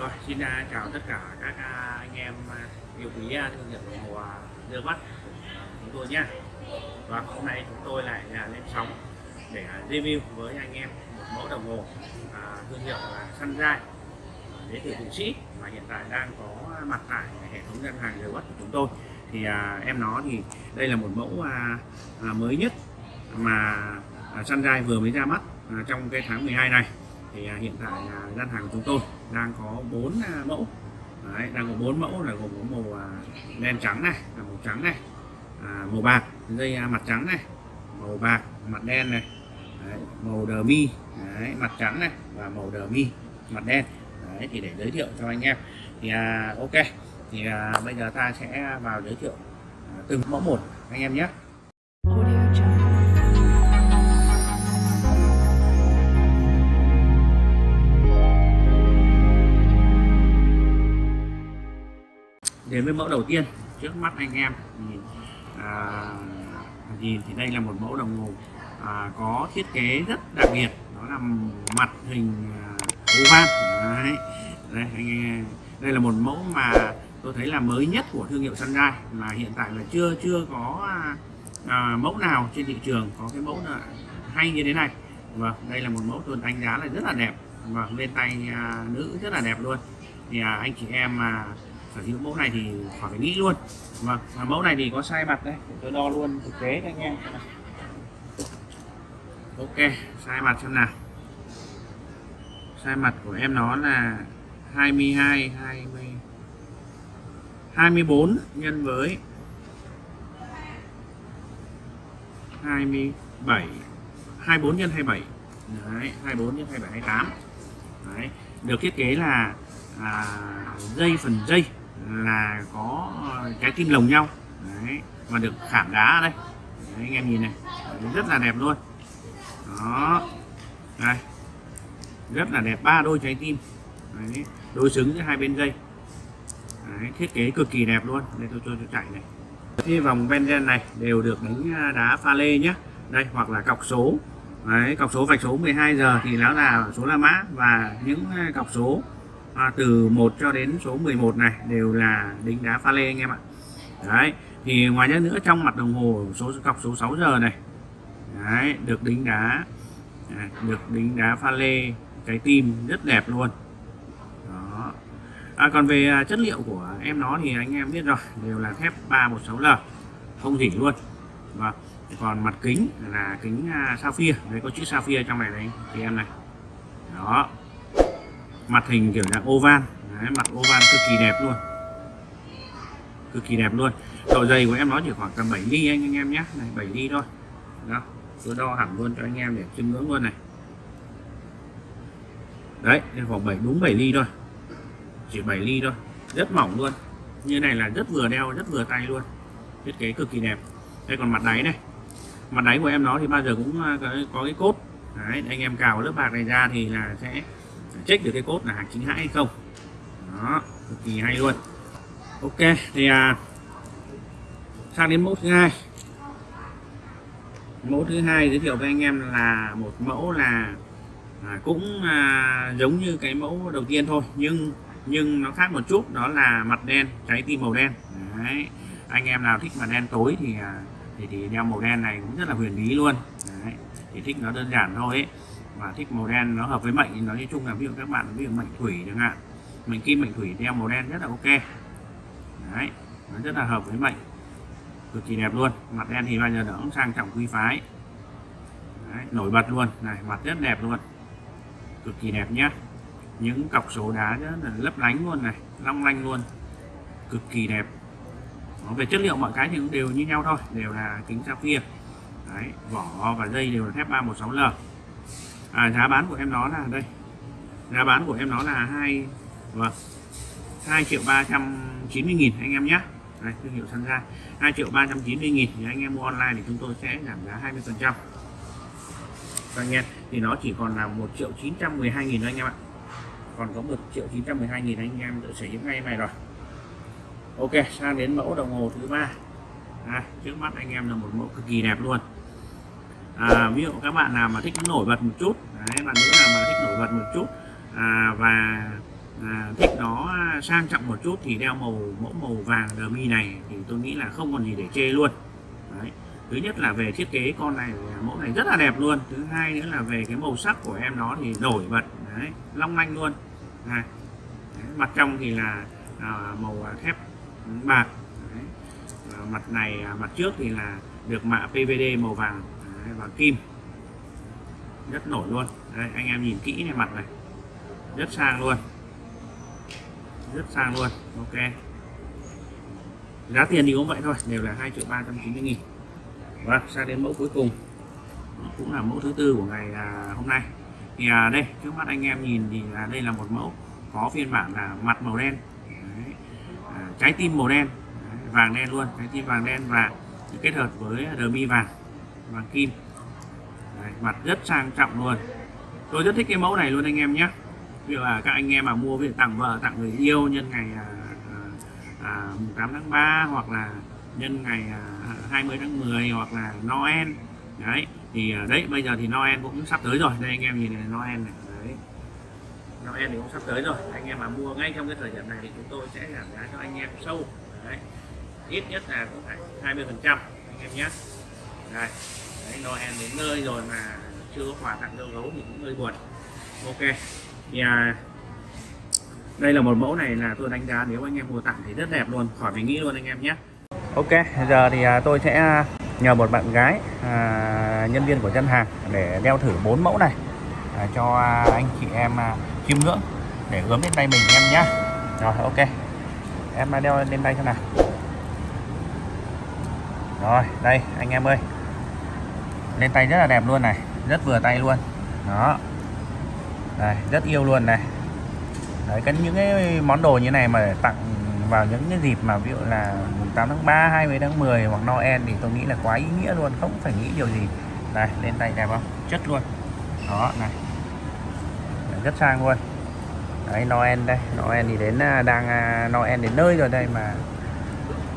Rồi, xin à, chào tất cả các à, anh em à, yêu quý thương hiệu đồng hồ đưa mắt chúng tôi nhé. Và hôm nay chúng tôi lại lên sóng để review với anh em một mẫu đồng hồ thương hiệu là Sunrise đến từ Thụy Sĩ mà hiện tại đang có mặt tại hệ thống ngân hàng đưa mắt của chúng tôi. Thì em nó thì đây là một mẫu mới nhất mà à, Sunrise vừa mới ra mắt trong cái tháng 12 này thì hiện tại gian hàng của chúng tôi đang có 4 à, mẫu. Đấy, đang có 4 mẫu là gồm có màu à, đen trắng này là màu trắng này à, màu bạc dây à, mặt trắng này màu bạc mặt đen này Đấy, màu đờ mi Đấy, mặt trắng này và màu đờ mi mặt đen. Đấy, thì để giới thiệu cho anh em. Thì à, ok thì à, bây giờ ta sẽ vào giới thiệu à, từng mẫu một anh em nhé. Đến với mẫu đầu tiên trước mắt anh em thì à, nhìn thì đây là một mẫu đồng hồ à, có thiết kế rất đặc biệt. Đó là mặt hình à, oval đấy. đây anh em đây là một mẫu mà tôi thấy là mới nhất của thương hiệu Sunrise mà hiện tại là chưa chưa có à, à, mẫu nào trên thị trường có cái mẫu là hay như thế này. Vâng đây là một mẫu tôi đánh giá là rất là đẹp. Vâng, Và lên tay à, nữ rất là đẹp luôn. Thì à, anh chị em mà sở hữu mẫu này thì khỏi phải nghĩ luôn. Vâng và mẫu này thì có sai mặt đây. Tôi đo luôn thực tế cho anh em ok sai mặt xem nào. Sai mặt của em nó là 22 20 24 nhân với 27 24 nhân 27 Đấy, 24 nhân 27 28 Đấy, được thiết kế là à, dây phần dây là có ờ, cái kim lồng nhau. Đấy, và được khảm đá ở đây. Đấy, anh em nhìn này Đấy, rất là đẹp luôn. Đó đây rất là đẹp ba đôi trái tim. Đấy, đối xứng giữa hai bên dây. Đấy, thiết kế cực kỳ đẹp luôn. Đây tôi cho tôi chạy này. Cái vòng benzen này đều được đánh à, đá pha lê nhé đây hoặc là cọc số. Đấy, cọc số vạch số 12 giờ thì nó là số La Mã và những à, cọc số à, từ 1 cho đến số 11 này đều là đính đá pha lê anh em ạ. Đấy thì ngoài ra nữa trong mặt đồng hồ số cọc số 6 giờ này đấy, được đính đá à, được đính đá pha lê trái tim rất đẹp luôn. Đó. À, còn về à, chất liệu của em nó thì anh em biết rồi đều là thép 316L không dỉ luôn. Và còn mặt kính là kính à, sapphire đấy có chữ sapphire trong này đấy thì em này. Đó mặt hình kiểu dạng oval. Đấy, mặt oval cực kỳ đẹp luôn. Cực kỳ đẹp luôn. Độ dày của em nó chỉ khoảng tầm 7 ly anh, anh em nhé. Này 7 ly thôi. Đó tôi đo hẳn luôn cho anh em để chiêm ngưỡng luôn này. Đấy khoảng 7 đúng 7 ly thôi. Chỉ 7 ly thôi. Rất mỏng luôn. Như này là rất vừa đeo rất vừa tay luôn. Thiết kế cực kỳ đẹp. Đây còn mặt đáy này. Mặt đáy của em nó thì bao giờ cũng à, có, có cái cốt. Đấy anh em cào lớp bạc này ra thì là sẽ check được cái cốt là hàng chính hãng hay không đó cực kỳ hay luôn ok thì à, sang đến mẫu thứ hai mẫu thứ hai giới thiệu với anh em là một mẫu là à, cũng à, giống như cái mẫu đầu tiên thôi nhưng nhưng nó khác một chút đó là mặt đen trái tim màu đen Đấy. anh em nào thích mặt đen tối thì à, thì, thì đeo màu đen này cũng rất là huyền bí luôn Đấy. thì thích nó đơn giản thôi ấy và thích màu đen nó hợp với mệnh thì nói chung là ví dụ các bạn ví dụ mệnh thủy chẳng hạn. Mệnh kim mệnh thủy đeo màu đen rất là ok. Đấy nó rất là hợp với mệnh. Cực kỳ đẹp luôn. Mặt đen thì bao giờ nó cũng sang trọng quý phái. Đấy, nổi bật luôn. Này mặt rất đẹp luôn. Cực kỳ đẹp nhá. Những cọc số đá rất là lấp lánh luôn này long lanh luôn. Cực kỳ đẹp. Đó, về chất liệu mọi cái thì cũng đều như nhau thôi đều là kính sapphire. Đấy, vỏ và dây đều là thép 316L à, giá bán của em nó là đây. Giá bán của em nó là hai vâng 2 triệu 390 nghìn anh em nhé. Đây, thương hiệu Sunrise 2 triệu 390 nghìn thì anh em mua online thì chúng tôi sẽ giảm giá 20 phần trăm. Anh em thì nó chỉ còn là 1 triệu 912 nghìn thôi anh em ạ. Còn có 1 triệu 912 nghìn anh em tự sở hữu ngay này rồi. Ok sang đến mẫu đồng hồ thứ ba. À, trước mắt anh em là một mẫu cực kỳ đẹp luôn à, ví dụ các bạn nào mà thích nổi bật một chút đấy, bạn nữ nào mà thích nổi bật một chút à, và à, thích nó sang trọng một chút thì đeo màu mẫu màu vàng đờ mi này thì tôi nghĩ là không còn gì để chê luôn Đấy. thứ nhất là về thiết kế con này mẫu này rất là đẹp luôn thứ hai nữa là về cái màu sắc của em nó thì nổi bật Đấy. long lanh luôn này. Đấy. mặt trong thì là à, màu thép bạc Đấy. À, mặt này à, mặt trước thì là được mạ PVD màu vàng Đấy. vàng kim. Rất nổi luôn. Đây, anh em nhìn kỹ này mặt này. Rất sang luôn. Rất sang luôn. Ok. Giá tiền thì cũng vậy thôi đều là 2 triệu 390 nghìn. Và sang đến mẫu cuối cùng. Cũng là mẫu thứ tư của ngày à, hôm nay. Thì à, đây trước mắt anh em nhìn thì là đây là một mẫu có phiên bản là mặt màu đen. Đấy. À, trái tim màu đen. Đấy, vàng đen luôn trái tim vàng đen và kết hợp với đờ mi vàng vàng kim. Đấy, mặt rất sang trọng luôn. Tôi rất thích cái mẫu này luôn anh em nhé. Ví dụ là các anh em mà mua về tặng vợ tặng người yêu nhân ngày à, à, à 8 tháng 3 hoặc là nhân ngày à, 20 tháng 10 hoặc là Noel. Đấy thì à, đấy bây giờ thì Noel cũng sắp tới rồi. Đây anh em nhìn này Noel này. Đấy. Noel thì cũng sắp tới rồi. Anh em mà mua ngay trong cái thời điểm này thì chúng tôi sẽ giảm giá cho anh em sâu. Đấy. Ít nhất là cũng phải 20 phần trăm anh em nhé đây. Đấy, Noel đến nơi rồi mà chưa có quà tặng dâu gấu thì cũng hơi buồn. Ok. Thì à, đây là một mẫu này là tôi đánh giá nếu anh em mua tặng thì rất đẹp luôn. Khỏi phải nghĩ luôn anh em nhé. Ok giờ thì à, tôi sẽ à, nhờ một bạn gái à, nhân viên của dân hàng để đeo thử bốn mẫu này à, cho anh chị em à, chiêm ngưỡng để gớm lên tay mình em nhé rồi ok. Em à, đeo lên tay cho nào. Rồi đây anh em ơi lên tay rất là đẹp luôn này rất vừa tay luôn. Đó. Đây rất yêu luôn này. Đấy cái những cái món đồ như này mà tặng vào những cái dịp mà ví dụ là 8 tháng 3 20 tháng 10 hoặc Noel thì tôi nghĩ là quá ý nghĩa luôn không phải nghĩ điều gì. Đây lên tay đẹp không? Chất luôn. Đó này. Đấy, rất sang luôn. Đấy Noel đây. Noel thì đến à, đang à, Noel đến nơi rồi đây mà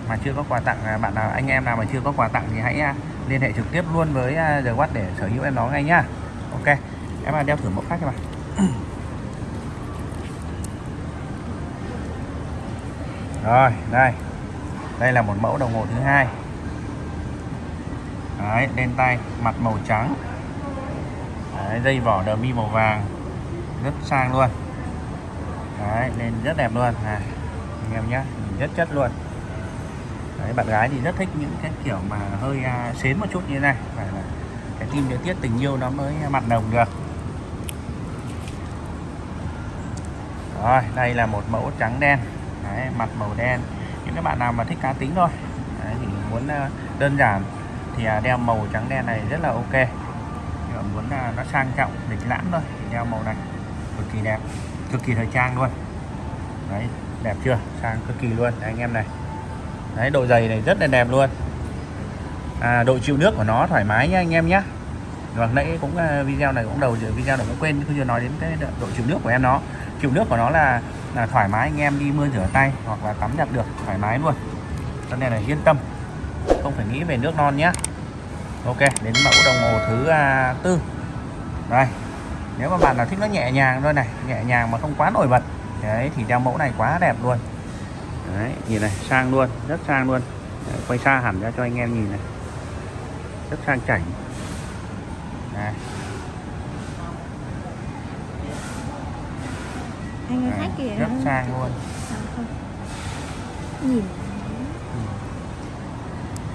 mà chưa có quà tặng à, bạn nào anh em nào mà chưa có quà tặng thì hãy à, liên hệ trực tiếp luôn với à, The Watt để sở hữu em nó ngay nhá. Ok em đeo thử mẫu khác cho bạn. Rồi đây. Đây là một mẫu đồng hồ thứ hai. Đấy, lên tay mặt màu trắng. Đấy, dây vỏ đờ mi màu vàng. Rất sang luôn. Đấy, nên rất đẹp luôn. À anh em nhé rất chất luôn. Đấy, bạn gái thì rất thích những cái kiểu mà hơi uh, xến một chút như thế này. Phải là cái tim điều tiết tình yêu nó mới mặt nồng được. Rồi đây là một mẫu trắng đen. Đấy, mặt màu đen. Những các bạn nào mà thích cá tính thôi. Đấy, thì muốn uh, đơn giản thì uh, đeo màu trắng đen này rất là ok. Nhưng muốn uh, nó sang trọng lịch lãm thôi thì đeo màu này. Cực kỳ đẹp cực kỳ thời trang luôn. Đấy đẹp chưa? Sang cực kỳ luôn. Đấy, anh em này đấy độ dày này rất là đẹp luôn. À, độ chịu nước của nó thoải mái nhá anh em nhé và vâng, nãy cũng uh, video này cũng đầu video này cũng quên chưa nói đến cái độ chịu nước của em nó. Chịu nước của nó là là thoải mái anh em đi mưa rửa tay hoặc là tắm giặt được thoải mái luôn. Cho nên là yên tâm không phải nghĩ về nước non nhé ok đến mẫu đồng hồ thứ à, tư. Đây nếu mà bạn nào thích nó nhẹ nhàng thôi này nhẹ nhàng mà không quá nổi bật đấy thì đeo mẫu này quá đẹp luôn đấy nhìn này sang luôn rất sang luôn. Đấy, quay xa hẳn ra cho anh em nhìn này. Rất sang chảnh. Này. Anh khách kìa. rất sang luôn. Nhìn.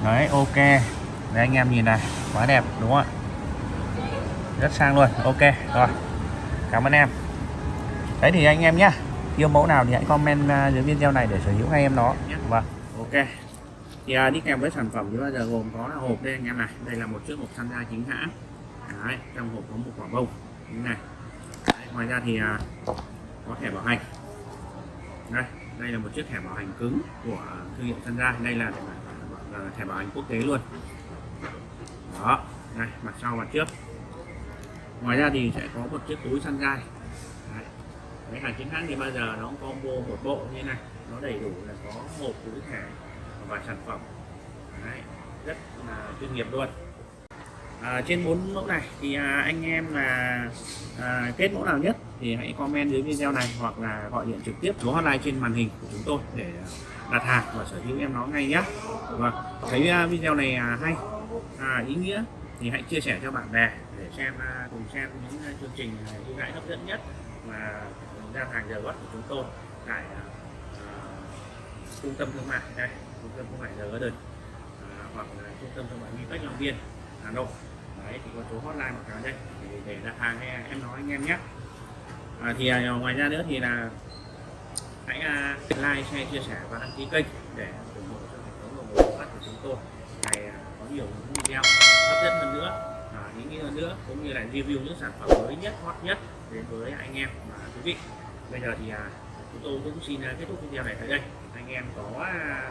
Đấy ok. Đấy anh em nhìn này quá đẹp đúng không ạ? Rất sang luôn ok rồi. Cảm ơn em. Đấy thì anh em nhá yêu mẫu nào thì hãy comment uh, dưới video này để sở hữu ngay em nó vâng. Ok. Thì uh, đi kèm với sản phẩm thì bao giờ gồm có là hộp đây anh em này. Đây là một chiếc hộp tham gia chính hãng. Đấy, trong hộp có một quả bông. Như này. Đấy, ngoài ra thì uh, có thẻ bảo hành. Đây đây là một chiếc thẻ bảo hành cứng của thương hiệu Sunrise đây là là thẻ bảo hành quốc tế luôn. Đó này mặt sau mặt trước. Ngoài ra thì sẽ có một chiếc túi Sunrise Đấy cái hàng chính hãng thì bao giờ nó cũng combo một bộ như thế này. Nó đầy đủ là có một túi thẻ và sản phẩm. Đấy. rất là chuyên nghiệp luôn. À, trên bốn mẫu này thì à, anh em là à, kết mẫu nào nhất thì hãy comment dưới video này hoặc là gọi điện trực tiếp số hotline trên màn hình của chúng tôi để đặt hàng và sở hữu em nó ngay nhé. Và thấy à, video này à, hay à, ý nghĩa thì hãy chia sẻ cho bạn bè để xem à, cùng xem những à, chương trình ưu đãi hấp dẫn nhất mà gian hàng giờ gót của chúng tôi tại à, trung tâm thương mại đây trung tâm thương mại giờ Garden à, hoặc là trung tâm thương mại Vinpex Long Biên Hà Nội. Đấy thì có số hotline một cái đây để, để đặt hàng hay em nói anh em nhé. À, thì à, ngoài ra nữa thì là hãy à, like share chia sẻ và đăng ký kênh để ủng hộ cho hệ thống đồng phát của chúng tôi. Ngày à, có nhiều những video hấp dẫn hơn nữa à, hơn nữa cũng như là review những sản phẩm mới nhất hot nhất đến với anh em và quý vị bây giờ thì à, chúng tôi cũng xin à, kết thúc video này tại đây. Anh em có à,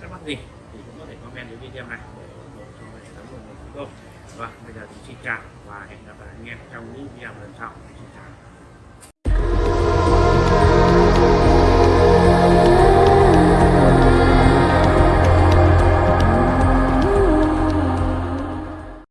thắc mắc gì thì cũng có thể comment dưới video này để ủng hộ cho hệ thống đồng chúng tôi vâng bây giờ thì xin chào và hẹn gặp lại anh em trong những video lần sau. Xin chào.